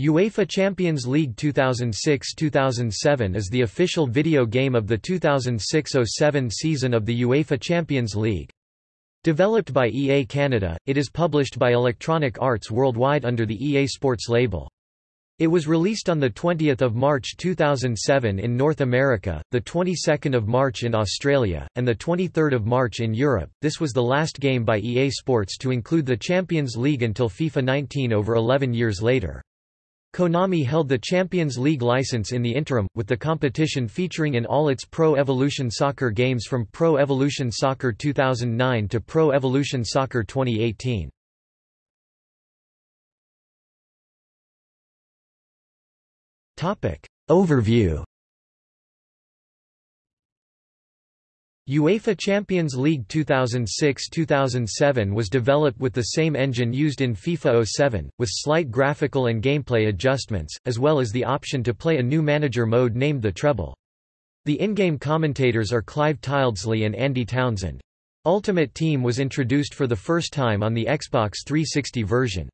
UEFA Champions League 2006-2007 is the official video game of the 2006-07 season of the UEFA Champions League. Developed by EA Canada, it is published by Electronic Arts Worldwide under the EA Sports label. It was released on 20 March 2007 in North America, the 22 March in Australia, and the 23 March in Europe. This was the last game by EA Sports to include the Champions League until FIFA 19 over 11 years later. Konami held the Champions League license in the interim, with the competition featuring in all its Pro Evolution Soccer games from Pro Evolution Soccer 2009 to Pro Evolution Soccer 2018. Overview UEFA Champions League 2006-2007 was developed with the same engine used in FIFA 07, with slight graphical and gameplay adjustments, as well as the option to play a new manager mode named the Treble. The in-game commentators are Clive Tyldesley and Andy Townsend. Ultimate Team was introduced for the first time on the Xbox 360 version.